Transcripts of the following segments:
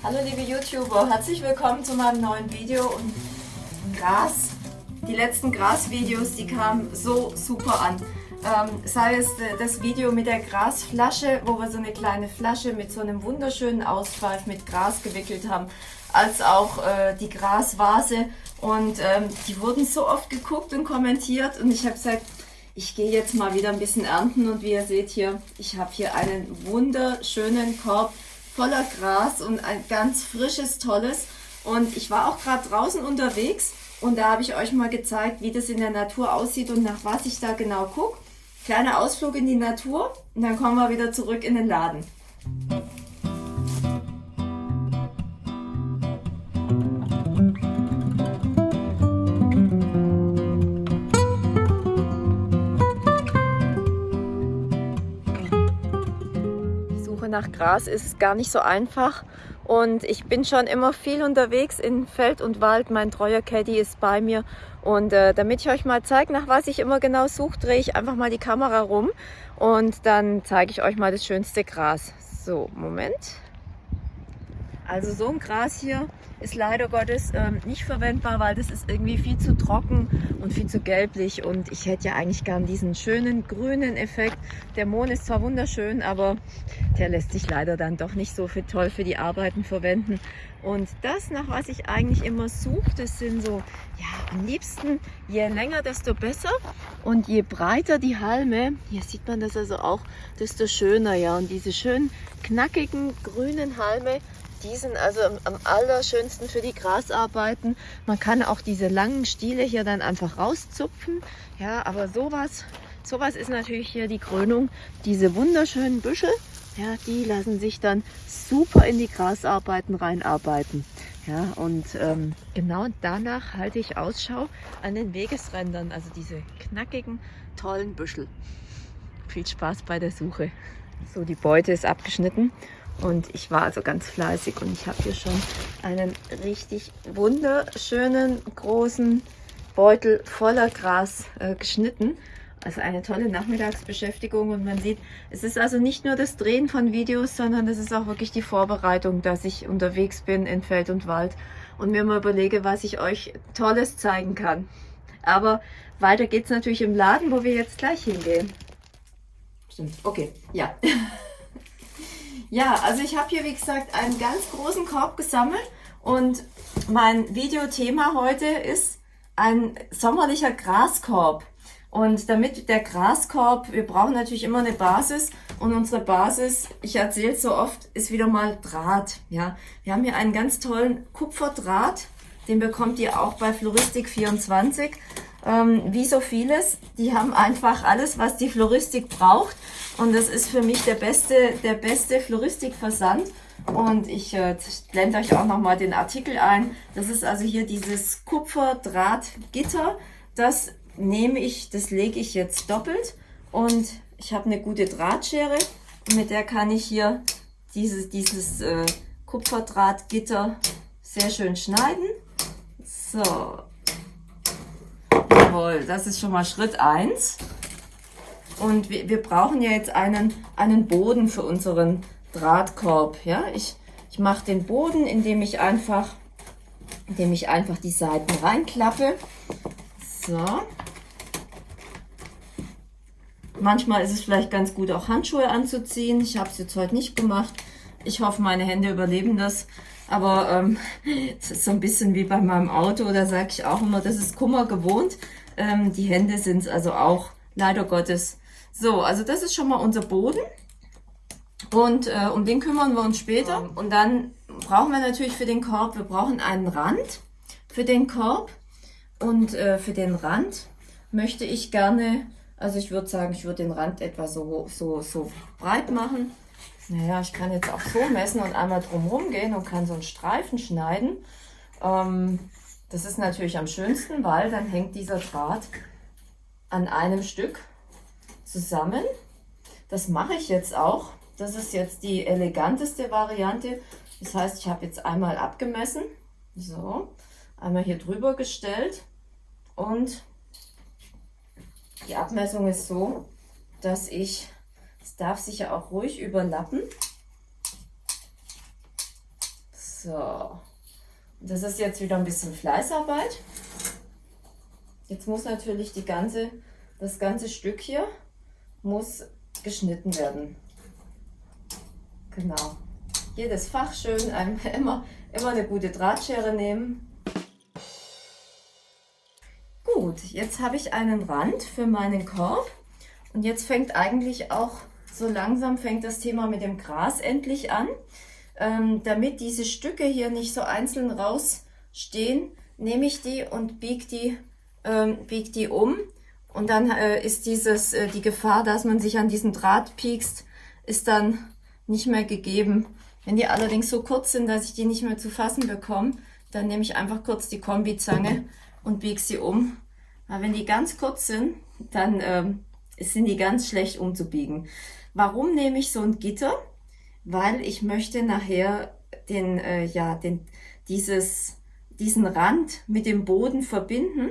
Hallo liebe YouTuber, herzlich willkommen zu meinem neuen Video und Gras. Die letzten Gras-Videos, die kamen so super an. Ähm, sei es das Video mit der Grasflasche, wo wir so eine kleine Flasche mit so einem wunderschönen Ausschweif mit Gras gewickelt haben, als auch äh, die Grasvase. Und ähm, die wurden so oft geguckt und kommentiert und ich habe gesagt, ich gehe jetzt mal wieder ein bisschen ernten und wie ihr seht hier, ich habe hier einen wunderschönen Korb voller Gras und ein ganz frisches, tolles. Und ich war auch gerade draußen unterwegs und da habe ich euch mal gezeigt, wie das in der Natur aussieht und nach was ich da genau gucke. Kleiner Ausflug in die Natur und dann kommen wir wieder zurück in den Laden. Nach Gras ist gar nicht so einfach. Und ich bin schon immer viel unterwegs in Feld und Wald. Mein treuer Caddy ist bei mir. Und äh, damit ich euch mal zeige, nach was ich immer genau suche, drehe ich einfach mal die Kamera rum. Und dann zeige ich euch mal das schönste Gras. So, Moment. Also so ein Gras hier ist leider Gottes ähm, nicht verwendbar, weil das ist irgendwie viel zu trocken und viel zu gelblich und ich hätte ja eigentlich gern diesen schönen grünen Effekt. Der Mohn ist zwar wunderschön, aber der lässt sich leider dann doch nicht so für toll für die Arbeiten verwenden. Und das, nach was ich eigentlich immer suche, das sind so, ja, am liebsten, je länger, desto besser. Und je breiter die Halme, hier sieht man das also auch, desto schöner, ja. Und diese schönen, knackigen, grünen Halme, die sind also am, allerschönsten für die Grasarbeiten. Man kann auch diese langen Stiele hier dann einfach rauszupfen. Ja, aber sowas, sowas ist natürlich hier die Krönung. Diese wunderschönen Büschel, ja, die lassen sich dann super in die Grasarbeiten reinarbeiten. Ja, und ähm, genau danach halte ich Ausschau an den Wegesrändern, also diese knackigen, tollen Büschel. Viel Spaß bei der Suche. So, die Beute ist abgeschnitten und ich war also ganz fleißig und ich habe hier schon einen richtig wunderschönen großen Beutel voller Gras äh, geschnitten. Also eine tolle Nachmittagsbeschäftigung und man sieht, es ist also nicht nur das Drehen von Videos, sondern es ist auch wirklich die Vorbereitung, dass ich unterwegs bin in Feld und Wald und mir mal überlege, was ich euch Tolles zeigen kann. Aber weiter geht es natürlich im Laden, wo wir jetzt gleich hingehen. Stimmt, okay, ja. Ja, also ich habe hier, wie gesagt, einen ganz großen Korb gesammelt und mein Videothema heute ist ein sommerlicher Graskorb. Und damit der Graskorb, wir brauchen natürlich immer eine Basis und unsere Basis, ich erzähle es so oft, ist wieder mal Draht. Ja, Wir haben hier einen ganz tollen Kupferdraht, den bekommt ihr auch bei Floristik24. Ähm, wie so vieles, die haben einfach alles, was die Floristik braucht und das ist für mich der beste, der beste Floristikversand. Und ich äh, blende euch auch nochmal den Artikel ein. Das ist also hier dieses Kupferdrahtgitter. Das nehme ich, das lege ich jetzt doppelt. Und ich habe eine gute Drahtschere. Mit der kann ich hier dieses, dieses äh, Kupferdrahtgitter sehr schön schneiden. So. Jawohl, das ist schon mal Schritt 1. Und wir, wir brauchen ja jetzt einen, einen Boden für unseren Drahtkorb. Ja? Ich, ich mache den Boden, indem ich einfach, indem ich einfach die Seiten reinklappe. So. Manchmal ist es vielleicht ganz gut, auch Handschuhe anzuziehen. Ich habe es jetzt heute nicht gemacht. Ich hoffe, meine Hände überleben das. Aber ähm, das ist so ein bisschen wie bei meinem Auto. Da sage ich auch immer, das ist Kummer gewohnt. Ähm, die Hände sind es also auch leider Gottes so, also das ist schon mal unser Boden. Und äh, um den kümmern wir uns später. Und dann brauchen wir natürlich für den Korb, wir brauchen einen Rand für den Korb. Und äh, für den Rand möchte ich gerne, also ich würde sagen, ich würde den Rand etwa so, so, so breit machen. Naja, ich kann jetzt auch so messen und einmal drumherum gehen und kann so einen Streifen schneiden. Ähm, das ist natürlich am schönsten, weil dann hängt dieser Draht an einem Stück zusammen. Das mache ich jetzt auch. Das ist jetzt die eleganteste Variante. Das heißt, ich habe jetzt einmal abgemessen. So, einmal hier drüber gestellt. Und die Abmessung ist so, dass ich, es darf sich ja auch ruhig überlappen. So, das ist jetzt wieder ein bisschen Fleißarbeit. Jetzt muss natürlich die ganze, das ganze Stück hier muss geschnitten werden. Genau. Jedes Fach schön, immer, immer eine gute Drahtschere nehmen. Gut, jetzt habe ich einen Rand für meinen Korb und jetzt fängt eigentlich auch so langsam fängt das Thema mit dem Gras endlich an. Ähm, damit diese Stücke hier nicht so einzeln rausstehen, nehme ich die und biege die, ähm, bieg die um. Und dann äh, ist dieses, äh, die Gefahr, dass man sich an diesen Draht piekst, ist dann nicht mehr gegeben. Wenn die allerdings so kurz sind, dass ich die nicht mehr zu fassen bekomme, dann nehme ich einfach kurz die Kombizange und biege sie um. Aber wenn die ganz kurz sind, dann ähm, sind die ganz schlecht umzubiegen. Warum nehme ich so ein Gitter? Weil ich möchte nachher den, äh, ja, den, dieses, diesen Rand mit dem Boden verbinden.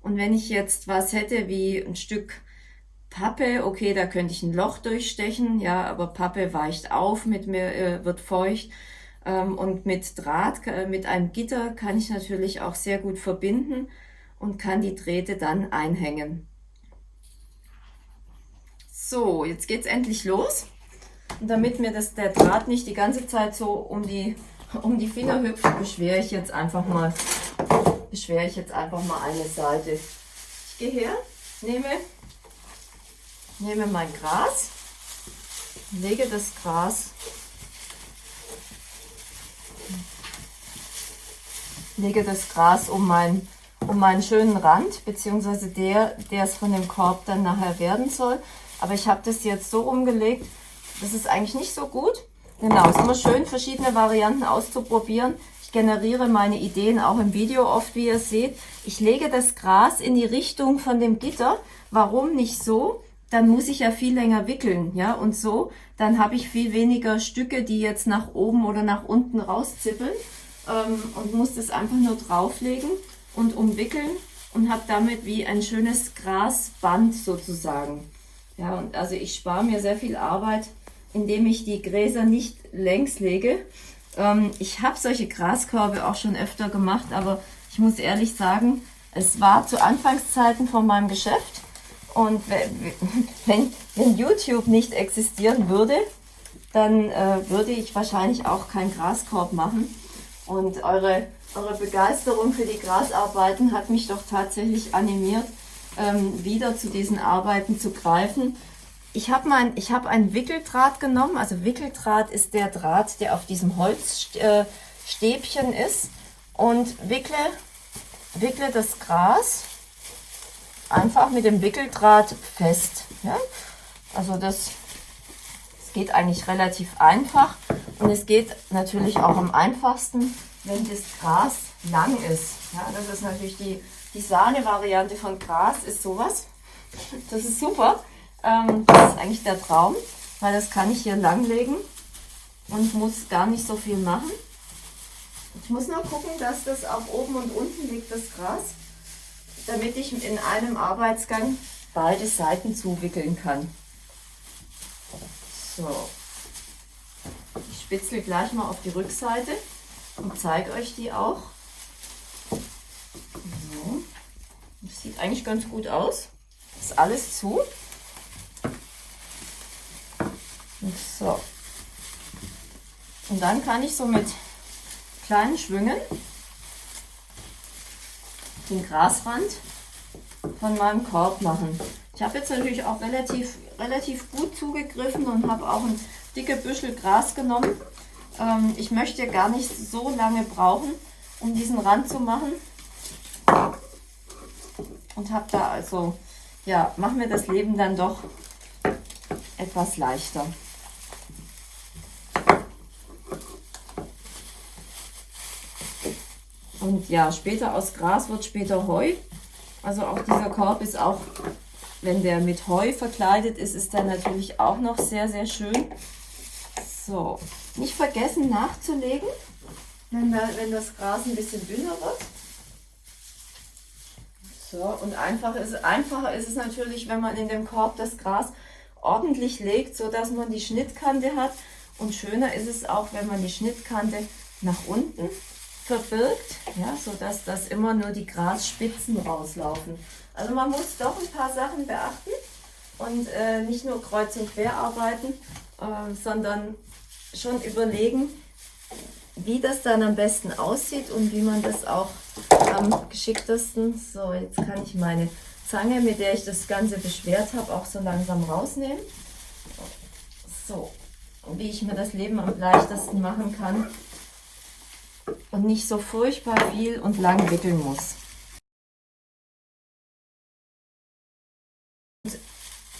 Und wenn ich jetzt was hätte wie ein Stück Pappe, okay, da könnte ich ein Loch durchstechen, ja, aber Pappe weicht auf, mit mir äh, wird feucht. Ähm, und mit Draht, äh, mit einem Gitter kann ich natürlich auch sehr gut verbinden und kann die Drähte dann einhängen. So, jetzt geht es endlich los. Damit mir das, der Draht nicht die ganze Zeit so um die, um die Finger hüpft, beschwere ich jetzt einfach mal, beschwere ich jetzt einfach mal eine Seite. Ich gehe her, nehme, nehme mein Gras, lege das Gras, lege das Gras um, mein, um meinen schönen Rand, beziehungsweise der, der es von dem Korb dann nachher werden soll. Aber ich habe das jetzt so umgelegt, das ist eigentlich nicht so gut. Genau, es ist immer schön, verschiedene Varianten auszuprobieren. Ich generiere meine Ideen auch im Video oft, wie ihr seht. Ich lege das Gras in die Richtung von dem Gitter. Warum nicht so? Dann muss ich ja viel länger wickeln, ja, und so, dann habe ich viel weniger Stücke, die jetzt nach oben oder nach unten rauszippeln ähm, und muss das einfach nur drauflegen und umwickeln und habe damit wie ein schönes Grasband sozusagen. Ja, und also ich spare mir sehr viel Arbeit, indem ich die Gräser nicht längs lege. Ähm, ich habe solche Graskörbe auch schon öfter gemacht, aber ich muss ehrlich sagen, es war zu Anfangszeiten von meinem Geschäft und wenn, wenn YouTube nicht existieren würde, dann äh, würde ich wahrscheinlich auch keinen Graskorb machen. Und eure, eure Begeisterung für die Grasarbeiten hat mich doch tatsächlich animiert, ähm, wieder zu diesen Arbeiten zu greifen. Ich habe hab einen Wickeldraht genommen. Also Wickeldraht ist der Draht, der auf diesem Holzstäbchen äh, ist. Und wickle, wickle das Gras einfach mit dem Wickeldraht fest. Ja? Also das, das geht eigentlich relativ einfach. Und es geht natürlich auch am einfachsten, wenn das Gras lang ist. Ja, das ist natürlich die die Sahne-Variante von Gras ist sowas. Das ist super. Ähm, das ist eigentlich der Traum, weil das kann ich hier langlegen und muss gar nicht so viel machen. Ich muss nur gucken, dass das auch oben und unten liegt, das Gras, damit ich in einem Arbeitsgang beide Seiten zuwickeln kann. So, ich spitzel gleich mal auf die Rückseite und zeige euch die auch. Das sieht eigentlich ganz gut aus. Ist alles zu. Und so. Und dann kann ich so mit kleinen Schwüngen den Grasrand von meinem Korb machen. Ich habe jetzt natürlich auch relativ, relativ gut zugegriffen und habe auch ein dicke Büschel Gras genommen. Ähm, ich möchte gar nicht so lange brauchen, um diesen Rand zu machen und habe da also, ja, machen wir das Leben dann doch etwas leichter. Und ja, später aus Gras wird später Heu. Also auch dieser Korb ist auch, wenn der mit Heu verkleidet ist, ist der natürlich auch noch sehr, sehr schön. So, nicht vergessen nachzulegen, wenn, da, wenn das Gras ein bisschen dünner wird. So, und einfach ist, einfacher ist es natürlich, wenn man in dem Korb das Gras ordentlich legt, so dass man die Schnittkante hat. Und schöner ist es auch, wenn man die Schnittkante nach unten verbirgt, ja, sodass das immer nur die Grasspitzen rauslaufen. Also man muss doch ein paar Sachen beachten und äh, nicht nur kreuz und quer arbeiten, äh, sondern schon überlegen, wie das dann am besten aussieht und wie man das auch am geschicktesten, so jetzt kann ich meine Zange, mit der ich das Ganze beschwert habe, auch so langsam rausnehmen. So, wie ich mir das Leben am leichtesten machen kann und nicht so furchtbar viel und lang wickeln muss.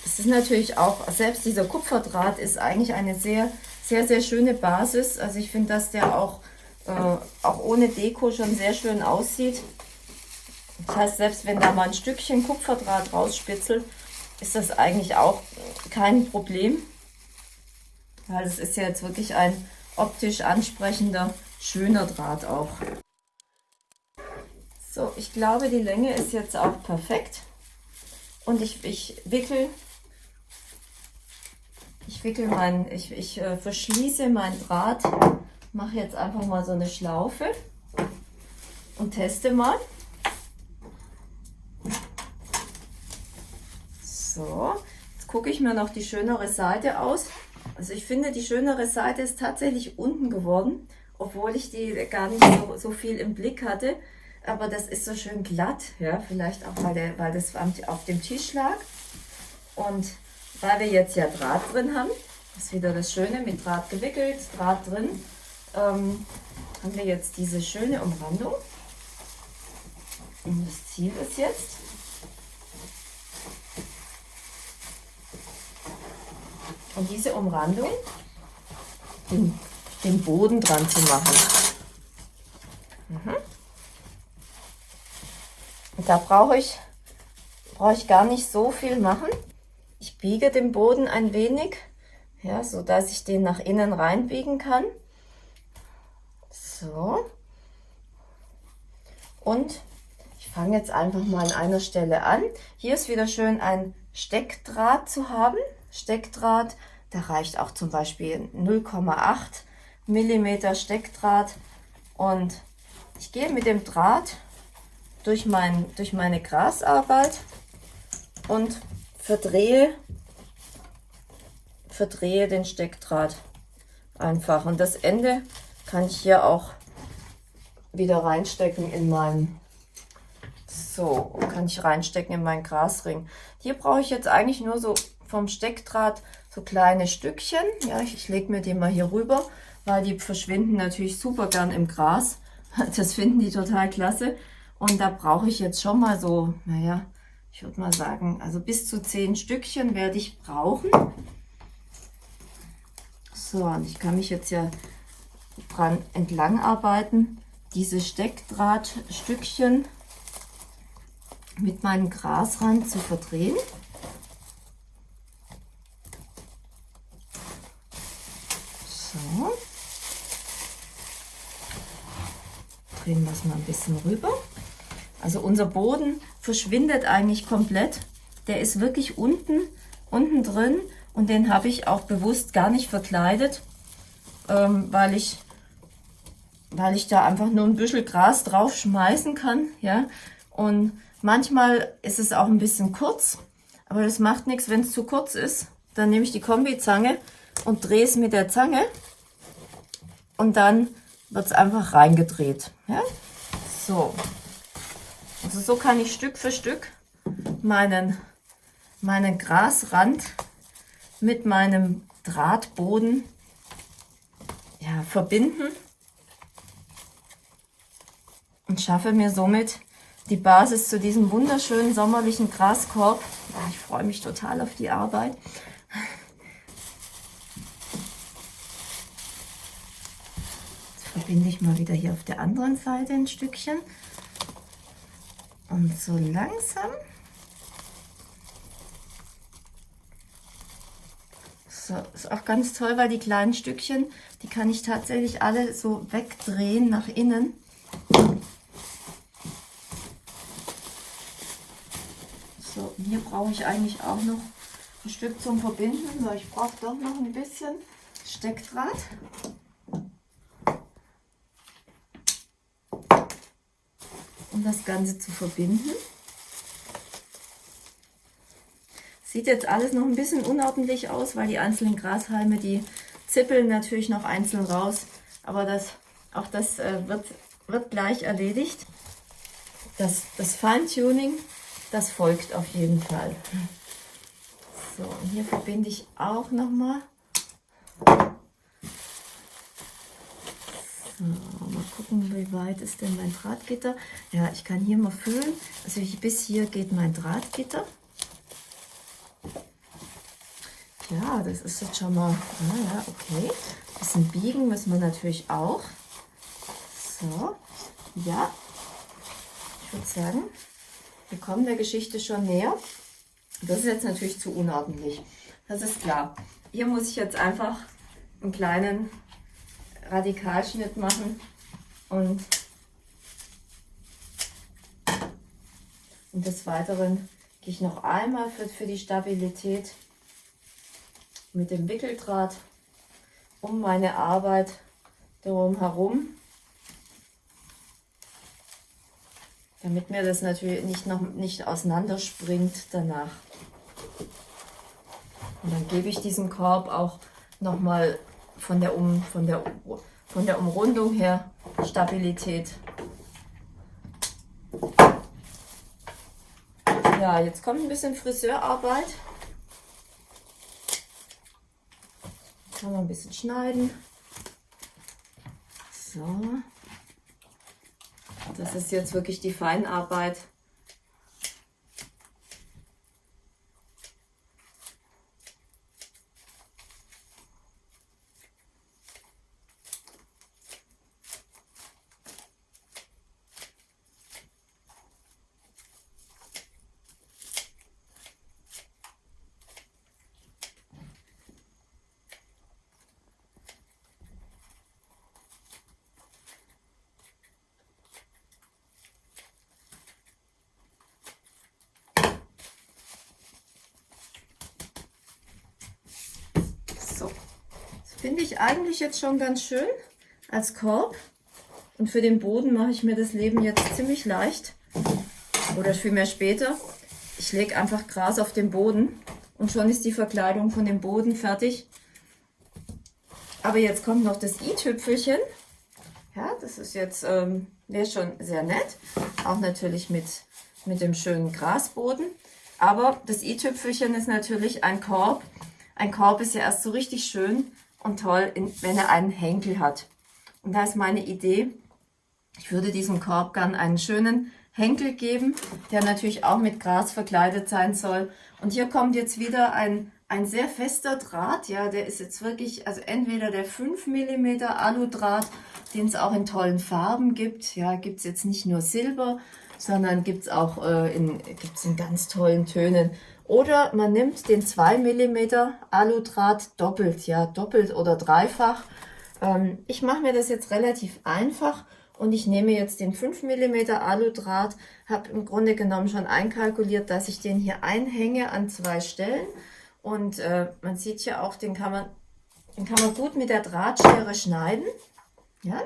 Es ist natürlich auch, selbst dieser Kupferdraht ist eigentlich eine sehr, sehr, sehr schöne Basis. Also ich finde, dass der auch, äh, auch ohne Deko schon sehr schön aussieht. Das heißt, selbst wenn da mal ein Stückchen Kupferdraht rausspitzelt, ist das eigentlich auch kein Problem. Weil es ist ja jetzt wirklich ein optisch ansprechender, schöner Draht auch. So, ich glaube, die Länge ist jetzt auch perfekt. Und ich, ich wickel ich wickel mein, ich, ich äh, verschließe mein Draht, mache jetzt einfach mal so eine Schlaufe und teste mal. So, jetzt gucke ich mir noch die schönere Seite aus. Also ich finde, die schönere Seite ist tatsächlich unten geworden, obwohl ich die gar nicht so, so viel im Blick hatte. Aber das ist so schön glatt, ja, vielleicht auch, weil, der, weil das auf dem Tisch lag. Und weil wir jetzt ja Draht drin haben, ist wieder das Schöne, mit Draht gewickelt, Draht drin, ähm, haben wir jetzt diese schöne Umrandung. Und das Ziel ist jetzt, und diese Umrandung den, den Boden dran zu machen. Mhm. Da brauche ich, brauche ich gar nicht so viel machen. Ich biege den Boden ein wenig, ja, so dass ich den nach innen reinbiegen kann. So. Und ich fange jetzt einfach mal an einer Stelle an. Hier ist wieder schön ein Steckdraht zu haben. Steckdraht, da reicht auch zum Beispiel 0,8 mm Steckdraht. Und ich gehe mit dem Draht durch, mein, durch meine Grasarbeit und verdrehe, verdrehe den Steckdraht einfach. Und das Ende kann ich hier auch wieder reinstecken in meinen, so, kann ich reinstecken in meinen Grasring. Hier brauche ich jetzt eigentlich nur so vom Steckdraht so kleine Stückchen. Ja, ich, ich lege mir die mal hier rüber, weil die verschwinden natürlich super gern im Gras. Das finden die total klasse. Und da brauche ich jetzt schon mal so, naja, ich würde mal sagen, also bis zu zehn Stückchen werde ich brauchen. So, und ich kann mich jetzt ja dran entlang arbeiten, diese Steckdrahtstückchen mit meinem Grasrand zu verdrehen. So. Drehen wir es mal ein bisschen rüber. Also unser Boden verschwindet eigentlich komplett. Der ist wirklich unten, unten drin und den habe ich auch bewusst gar nicht verkleidet, ähm, weil, ich, weil ich da einfach nur ein bisschen Gras drauf schmeißen kann. Ja? Und manchmal ist es auch ein bisschen kurz, aber das macht nichts, wenn es zu kurz ist. Dann nehme ich die Kombizange und drehe es mit der Zange und dann wird es einfach reingedreht. Ja? So, also so kann ich Stück für Stück meinen, meinen Grasrand mit meinem Drahtboden ja, verbinden und schaffe mir somit die Basis zu diesem wunderschönen sommerlichen Graskorb. Ja, ich freue mich total auf die Arbeit. Jetzt verbinde ich mal wieder hier auf der anderen Seite ein Stückchen. Und so langsam So, ist auch ganz toll, weil die kleinen Stückchen, die kann ich tatsächlich alle so wegdrehen nach innen. So, hier brauche ich eigentlich auch noch ein Stück zum Verbinden. So, ich brauche doch noch ein bisschen Steckdraht. Um das Ganze zu verbinden. Sieht jetzt alles noch ein bisschen unordentlich aus, weil die einzelnen Grashalme, die zippeln natürlich noch einzeln raus. Aber das, auch das äh, wird, wird gleich erledigt. Das, das Feintuning, das folgt auf jeden Fall. So, und hier verbinde ich auch nochmal. So, mal gucken, wie weit ist denn mein Drahtgitter. Ja, ich kann hier mal füllen. Also bis hier geht mein Drahtgitter. Ja, das ist jetzt schon mal, naja, okay. Ein bisschen biegen müssen wir natürlich auch. So, ja. Ich würde sagen, wir kommen der Geschichte schon näher. Das ist jetzt natürlich zu unordentlich. Das ist klar. Hier muss ich jetzt einfach einen kleinen Radikalschnitt machen und, und des Weiteren gehe ich noch einmal für, für die Stabilität mit dem Wickeldraht um meine Arbeit darum herum, damit mir das natürlich nicht, noch, nicht auseinanderspringt danach. Und dann gebe ich diesen Korb auch nochmal von der, um, von, der, von der Umrundung her Stabilität. Ja, jetzt kommt ein bisschen Friseurarbeit. Kann man ein bisschen schneiden. So. Das ist jetzt wirklich die Feinarbeit. Finde ich eigentlich jetzt schon ganz schön als Korb. Und für den Boden mache ich mir das Leben jetzt ziemlich leicht. Oder vielmehr später. Ich lege einfach Gras auf den Boden und schon ist die Verkleidung von dem Boden fertig. Aber jetzt kommt noch das i-Tüpfelchen. Ja, das ist jetzt, ähm, schon sehr nett. Auch natürlich mit, mit dem schönen Grasboden. Aber das i-Tüpfelchen ist natürlich ein Korb. Ein Korb ist ja erst so richtig schön, und toll, wenn er einen Henkel hat. Und da ist meine Idee, ich würde diesem Korb gern einen schönen Henkel geben, der natürlich auch mit Gras verkleidet sein soll. Und hier kommt jetzt wieder ein, ein sehr fester Draht, ja, der ist jetzt wirklich, also entweder der 5 mm Aludraht, den es auch in tollen Farben gibt, ja, gibt es jetzt nicht nur Silber, sondern gibt es auch äh, in, gibt's in ganz tollen Tönen. Oder man nimmt den 2 mm Aludraht doppelt, ja, doppelt oder dreifach. Ähm, ich mache mir das jetzt relativ einfach und ich nehme jetzt den 5 mm Aludraht, habe im Grunde genommen schon einkalkuliert, dass ich den hier einhänge an zwei Stellen. Und äh, man sieht ja auch, den kann man, den kann man gut mit der Drahtschere schneiden. Ja,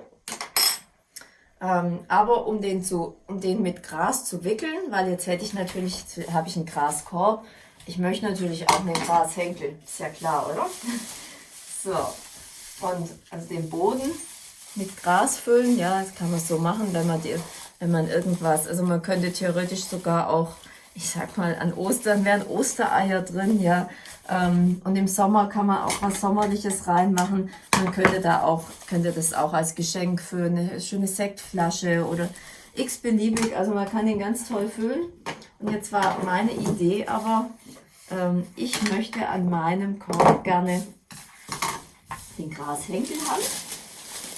ähm, aber um den, zu, um den mit Gras zu wickeln, weil jetzt hätte ich natürlich, habe ich einen Graskorb. Ich möchte natürlich auch einen Grashenkel, ist ja klar, oder? So, und also den Boden mit Gras füllen, ja, das kann man so machen, wenn man, die, wenn man irgendwas, also man könnte theoretisch sogar auch, ich sag mal, an Ostern wären Ostereier drin, ja, und im Sommer kann man auch was Sommerliches reinmachen. Man könnte da auch, könnte das auch als Geschenk für eine schöne Sektflasche oder x-beliebig. Also man kann den ganz toll füllen. Und jetzt war meine Idee aber, ähm, ich möchte an meinem Korb gerne den Grashenkel haben.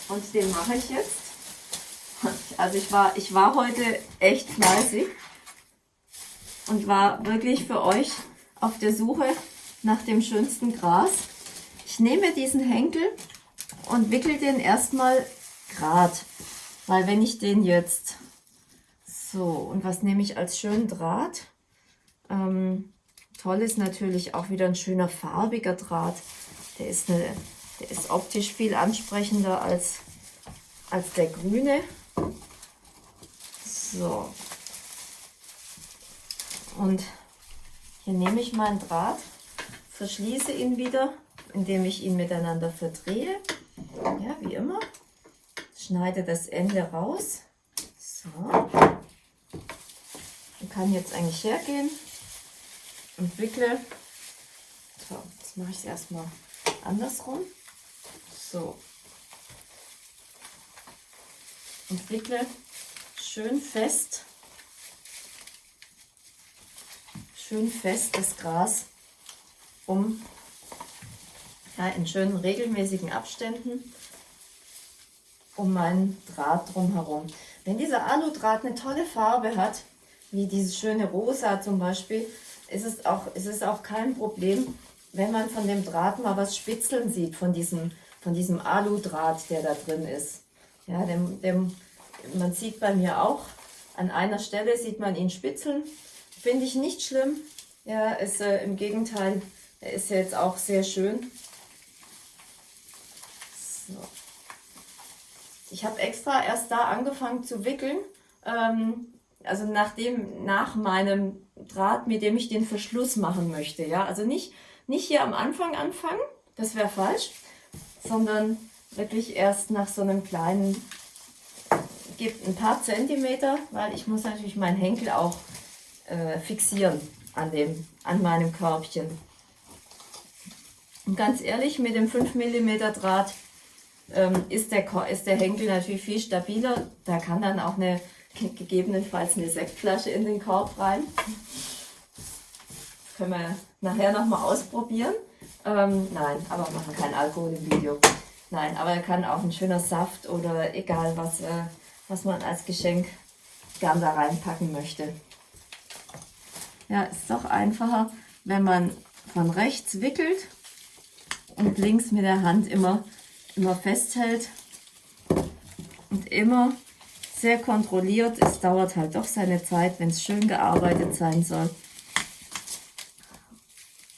Und den mache ich jetzt. Also ich war, ich war heute echt fleißig und war wirklich für euch auf der Suche nach dem schönsten Gras. Ich nehme diesen Henkel und wickel den erstmal grad, weil wenn ich den jetzt so und was nehme ich als schönen Draht? Ähm, toll ist natürlich auch wieder ein schöner farbiger Draht. Der ist, eine, der ist optisch viel ansprechender als, als der grüne. So. Und hier nehme ich meinen Draht, verschließe ihn wieder, indem ich ihn miteinander verdrehe. Ja, wie immer. Schneide das Ende raus. So. Und kann jetzt eigentlich hergehen und wickle. So, jetzt mache ich es erstmal andersrum. So. Und wickle schön fest, schön fest das Gras um ja, in schönen regelmäßigen Abständen um meinen Draht drumherum. Wenn dieser Aludraht eine tolle Farbe hat, wie diese schöne Rosa zum Beispiel, ist es auch, ist es auch kein Problem, wenn man von dem Draht mal was spitzeln sieht, von diesem, von diesem Aludraht, der da drin ist. Ja, dem, dem, man sieht bei mir auch, an einer Stelle sieht man ihn spitzeln. Finde ich nicht schlimm. Ja, ist äh, im Gegenteil, er ist jetzt auch sehr schön. So. Ich habe extra erst da angefangen zu wickeln, ähm, also nachdem, nach meinem Draht, mit dem ich den Verschluss machen möchte. Ja? Also nicht, nicht hier am Anfang anfangen, das wäre falsch, sondern wirklich erst nach so einem kleinen, gibt ein paar Zentimeter, weil ich muss natürlich meinen Henkel auch äh, fixieren an, dem, an meinem Körbchen. Und ganz ehrlich, mit dem 5 mm Draht ähm, ist, der, ist der Henkel natürlich viel stabiler. Da kann dann auch eine gegebenenfalls eine Sektflasche in den Korb rein. Das können wir nachher nochmal ausprobieren. Ähm, nein, aber machen kein Alkohol im Video. Nein, aber er kann auch ein schöner Saft oder egal was, äh, was man als Geschenk gern da reinpacken möchte. Ja, ist doch einfacher, wenn man von rechts wickelt und links mit der Hand immer immer festhält und immer sehr kontrolliert. Es dauert halt doch seine Zeit, wenn es schön gearbeitet sein soll.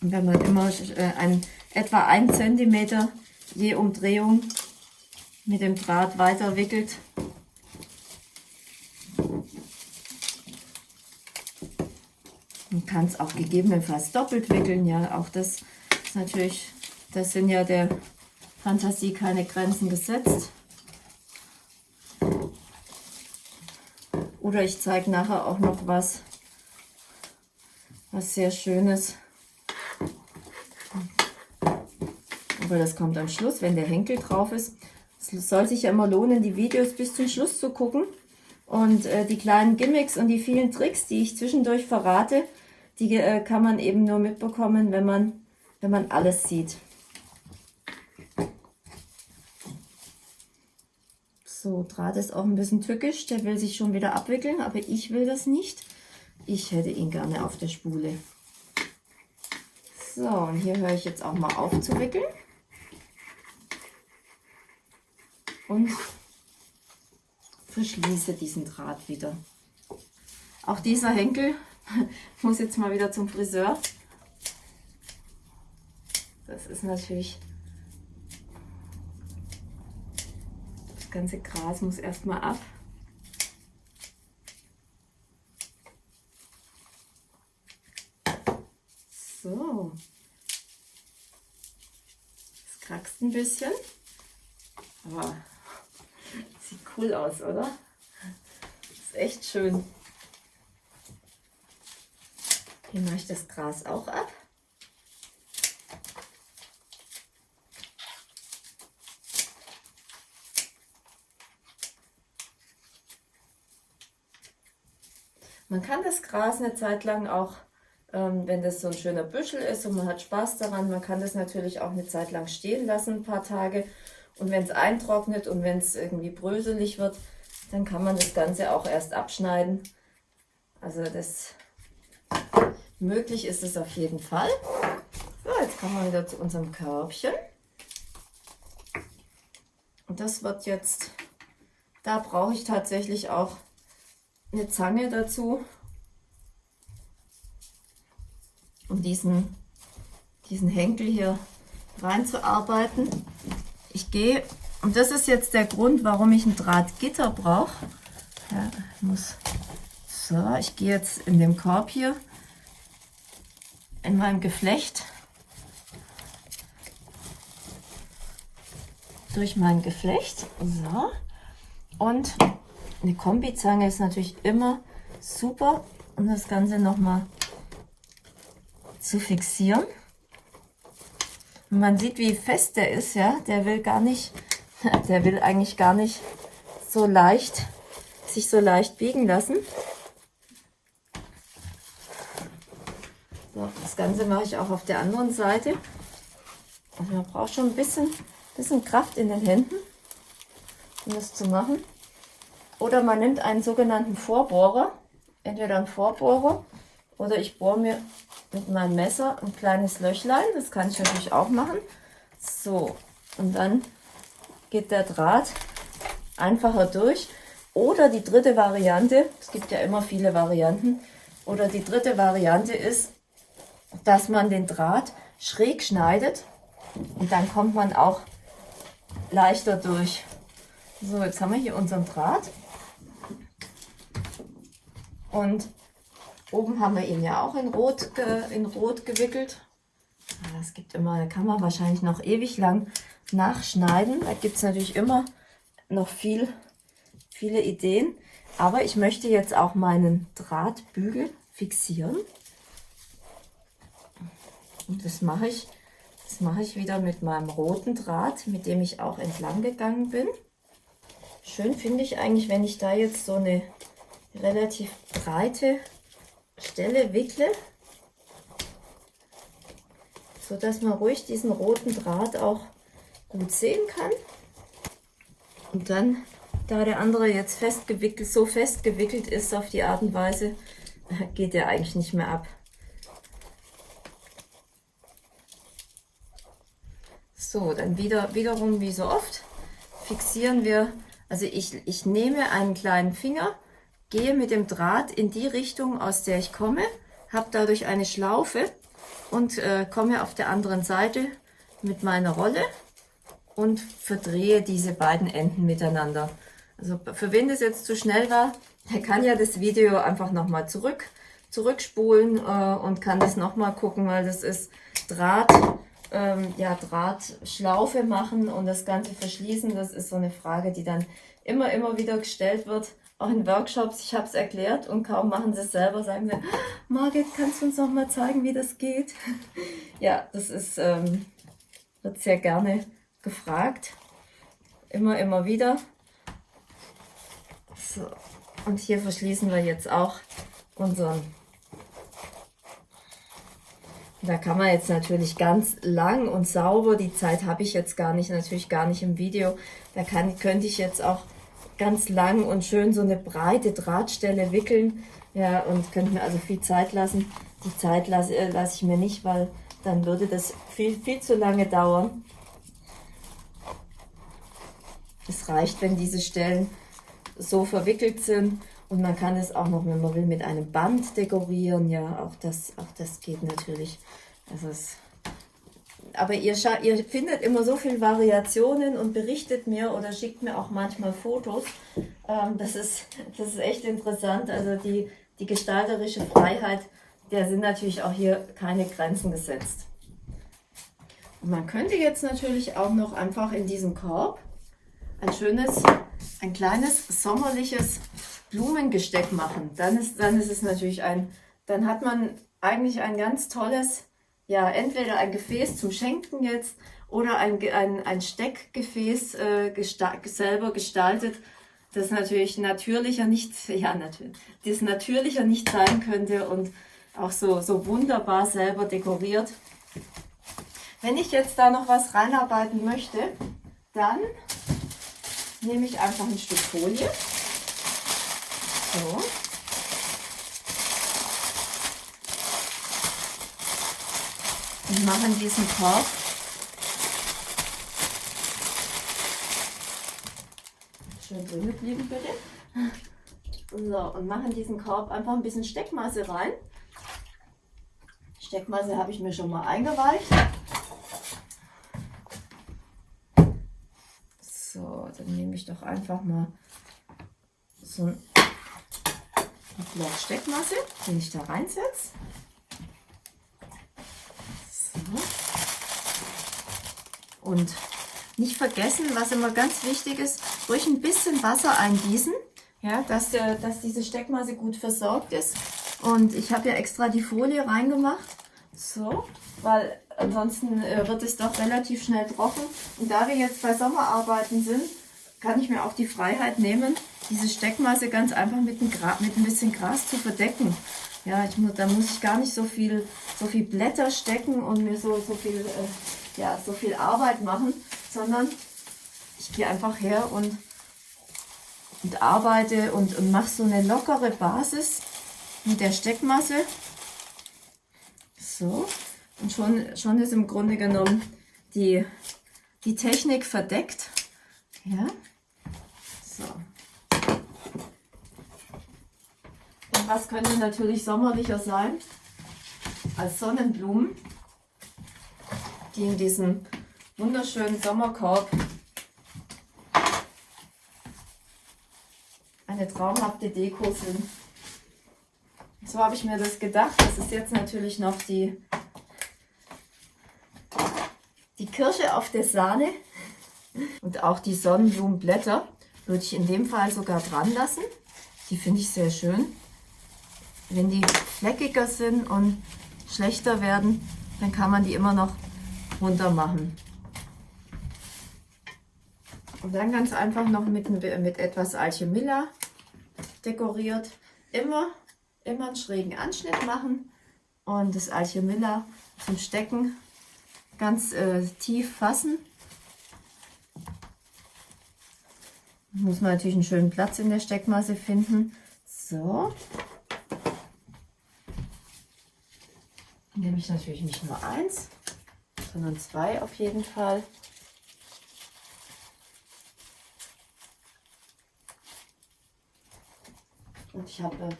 Und wenn man immer äh, ein, etwa ein Zentimeter je Umdrehung mit dem Draht weiter wickelt, man kann es auch gegebenenfalls doppelt wickeln. Ja, auch das ist natürlich, das sind ja der Fantasie keine Grenzen gesetzt. Oder ich zeige nachher auch noch was, was sehr Schönes. Aber das kommt am Schluss, wenn der Henkel drauf ist. Es soll sich ja immer lohnen, die Videos bis zum Schluss zu gucken. Und äh, die kleinen Gimmicks und die vielen Tricks, die ich zwischendurch verrate, die äh, kann man eben nur mitbekommen, wenn man, wenn man alles sieht. So, Draht ist auch ein bisschen tückisch, der will sich schon wieder abwickeln, aber ich will das nicht. Ich hätte ihn gerne auf der Spule. So, und hier höre ich jetzt auch mal auf zu wickeln. Und verschließe diesen Draht wieder. Auch dieser Henkel muss jetzt mal wieder zum Friseur. Das ist natürlich ganze Gras muss erstmal ab. So. Es krackst ein bisschen. Aber sieht cool aus, oder? Ist echt schön. Hier mache ich das Gras auch ab. Man kann das Gras eine Zeit lang auch, ähm, wenn das so ein schöner Büschel ist und man hat Spaß daran, man kann das natürlich auch eine Zeit lang stehen lassen, ein paar Tage. Und wenn es eintrocknet und wenn es irgendwie bröselig wird, dann kann man das Ganze auch erst abschneiden. Also das möglich ist es auf jeden Fall. So, jetzt kommen wir wieder zu unserem Körbchen. Und das wird jetzt, da brauche ich tatsächlich auch eine Zange dazu, um diesen, diesen Henkel hier reinzuarbeiten. Ich gehe, und das ist jetzt der Grund, warum ich ein Drahtgitter brauche. Ja, ich muss So, ich gehe jetzt in dem Korb hier in meinem Geflecht durch mein Geflecht. So. Und eine Kombizange ist natürlich immer super, um das Ganze nochmal zu fixieren. Und man sieht, wie fest der ist, ja. Der will gar nicht, der will eigentlich gar nicht so leicht, sich so leicht biegen lassen. So, das Ganze mache ich auch auf der anderen Seite. Also man braucht schon ein bisschen, bisschen Kraft in den Händen, um das zu machen. Oder man nimmt einen sogenannten Vorbohrer, entweder einen Vorbohrer oder ich bohre mir mit meinem Messer ein kleines Löchlein. Das kann ich natürlich auch machen. So, und dann geht der Draht einfacher durch. Oder die dritte Variante, es gibt ja immer viele Varianten, oder die dritte Variante ist, dass man den Draht schräg schneidet und dann kommt man auch leichter durch. So, jetzt haben wir hier unseren Draht. Und oben haben wir ihn ja auch in Rot, in Rot gewickelt. Es gibt immer, da kann man wahrscheinlich noch ewig lang nachschneiden. Da gibt es natürlich immer noch viel, viele Ideen. Aber ich möchte jetzt auch meinen Drahtbügel fixieren. Und das mache ich, das mache ich wieder mit meinem roten Draht, mit dem ich auch entlang gegangen bin. Schön finde ich eigentlich, wenn ich da jetzt so eine relativ breite Stelle wickle, so dass man ruhig diesen roten Draht auch gut sehen kann. Und dann, da der andere jetzt festgewickelt, so festgewickelt ist auf die Art und Weise, geht er eigentlich nicht mehr ab. So, dann wieder, wiederum wie so oft fixieren wir, also ich, ich nehme einen kleinen Finger, gehe mit dem Draht in die Richtung, aus der ich komme, habe dadurch eine Schlaufe und äh, komme auf der anderen Seite mit meiner Rolle und verdrehe diese beiden Enden miteinander. Also für wen das jetzt zu schnell war, der kann ja das Video einfach nochmal zurück, zurückspulen äh, und kann das nochmal gucken, weil das ist Draht ähm, ja, Drahtschlaufe machen und das Ganze verschließen, das ist so eine Frage, die dann immer, immer wieder gestellt wird. Auch in Workshops, ich habe es erklärt und kaum machen sie es selber, sagen sie, Margit, kannst du uns noch mal zeigen, wie das geht? ja, das ist, ähm, wird sehr gerne gefragt. Immer, immer wieder. So, und hier verschließen wir jetzt auch unseren da kann man jetzt natürlich ganz lang und sauber, die Zeit habe ich jetzt gar nicht, natürlich gar nicht im Video, da kann, könnte ich jetzt auch ganz lang und schön so eine breite Drahtstelle wickeln ja, und könnte mir also viel Zeit lassen. Die Zeit lasse, äh, lasse ich mir nicht, weil dann würde das viel, viel zu lange dauern. Es reicht, wenn diese Stellen so verwickelt sind und man kann es auch noch, wenn man will, mit einem Band dekorieren. Ja, auch das, auch das geht natürlich. Das ist aber ihr, ihr findet immer so viele Variationen und berichtet mir oder schickt mir auch manchmal Fotos. Ähm, das, ist, das ist echt interessant. Also die, die gestalterische Freiheit, der sind natürlich auch hier keine Grenzen gesetzt. Und man könnte jetzt natürlich auch noch einfach in diesem Korb ein schönes, ein kleines sommerliches Blumengesteck machen. Dann ist, dann ist es natürlich ein, dann hat man eigentlich ein ganz tolles, ja, entweder ein Gefäß zum Schenken jetzt oder ein, ein, ein Steckgefäß äh, gesta selber gestaltet, das natürlich natürlicher nicht, ja, natürlich, das natürlicher nicht sein könnte und auch so, so wunderbar selber dekoriert. Wenn ich jetzt da noch was reinarbeiten möchte, dann nehme ich einfach ein Stück Folie. So. Und machen diesen Korb schön drin geblieben bitte. So, und machen diesen Korb einfach ein bisschen Steckmasse rein. Steckmasse habe ich mir schon mal eingeweicht. So, dann nehme ich doch einfach mal so ein einen Block Steckmasse, den ich da reinsetze. So. Und nicht vergessen, was immer ganz wichtig ist, ruhig ein bisschen Wasser eingießen, ja, dass, der, dass diese Steckmasse gut versorgt ist. Und ich habe ja extra die Folie reingemacht, so, weil ansonsten äh, wird es doch relativ schnell trocken. Und da wir jetzt bei Sommerarbeiten sind, kann ich mir auch die Freiheit nehmen, diese Steckmasse ganz einfach mit ein, mit ein bisschen Gras zu verdecken. Ja, ich, da muss ich gar nicht so viel, so viel Blätter stecken und mir so, so, viel, äh, ja, so viel Arbeit machen, sondern ich gehe einfach her und, und arbeite und, und mache so eine lockere Basis mit der Steckmasse. So, und schon, schon ist im Grunde genommen die, die Technik verdeckt. Ja, so. Was könnte natürlich sommerlicher sein als Sonnenblumen, die in diesem wunderschönen Sommerkorb eine traumhafte Deko sind. So habe ich mir das gedacht. Das ist jetzt natürlich noch die, die Kirsche auf der Sahne und auch die Sonnenblumenblätter würde ich in dem Fall sogar dran lassen. Die finde ich sehr schön. Wenn die fleckiger sind und schlechter werden, dann kann man die immer noch runter machen. Und dann ganz einfach noch mit, mit etwas Alchemilla dekoriert. Immer, immer einen schrägen Anschnitt machen und das Alchemilla zum Stecken ganz äh, tief fassen. Muss man natürlich einen schönen Platz in der Steckmasse finden. So. Nehme ich natürlich nicht nur eins, sondern zwei auf jeden Fall. Und ich habe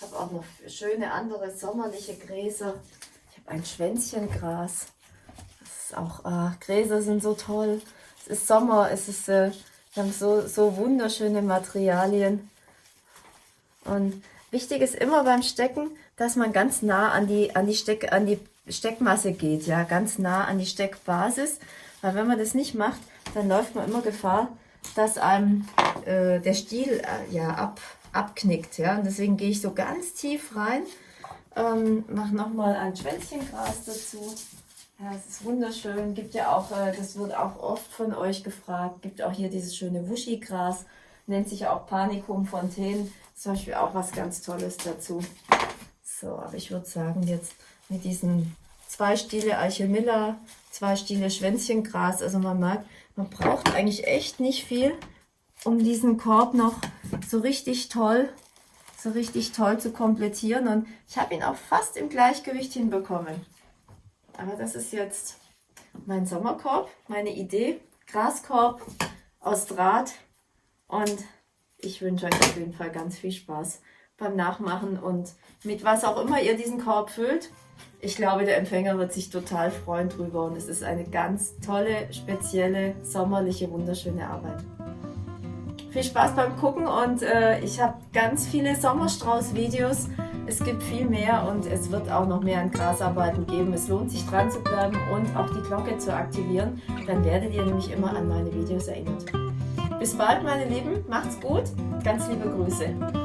hab auch noch schöne andere sommerliche Gräser. Ich habe ein Schwänzchengras. Das ist auch, ah, Gräser sind so toll. Es ist Sommer, es ist, äh, wir haben so, so wunderschöne Materialien. Und wichtig ist immer beim Stecken, dass man ganz nah an die, an die, Steck, an die Steckmasse geht, ja, ganz nah an die Steckbasis. Weil wenn man das nicht macht, dann läuft man immer Gefahr, dass einem äh, der Stiel äh, ja, ab, abknickt. Ja? Und deswegen gehe ich so ganz tief rein, ähm, mache nochmal ein Schwänzchengras dazu. Ja, es ist wunderschön. Gibt ja auch, äh, das wird auch oft von euch gefragt, gibt auch hier dieses schöne Wuschigras, nennt sich auch Panicum Fontaine. Zum Beispiel auch was ganz Tolles dazu. So, aber ich würde sagen, jetzt mit diesen zwei Stiele Archimilla, zwei Stiele Schwänzchengras, also man merkt, man braucht eigentlich echt nicht viel, um diesen Korb noch so richtig toll, so richtig toll zu komplettieren. Und ich habe ihn auch fast im Gleichgewicht hinbekommen. Aber das ist jetzt mein Sommerkorb, meine Idee. Graskorb aus Draht. Und ich wünsche euch auf jeden Fall ganz viel Spaß beim Nachmachen und mit was auch immer ihr diesen Korb füllt. Ich glaube, der Empfänger wird sich total freuen drüber und es ist eine ganz tolle, spezielle, sommerliche, wunderschöne Arbeit. Viel Spaß beim Gucken und äh, ich habe ganz viele Sommerstrauß-Videos. Es gibt viel mehr und es wird auch noch mehr an Grasarbeiten geben. Es lohnt sich dran zu bleiben und auch die Glocke zu aktivieren. Dann werdet ihr nämlich immer an meine Videos erinnert. Bis bald, meine Lieben. Macht's gut. Ganz liebe Grüße.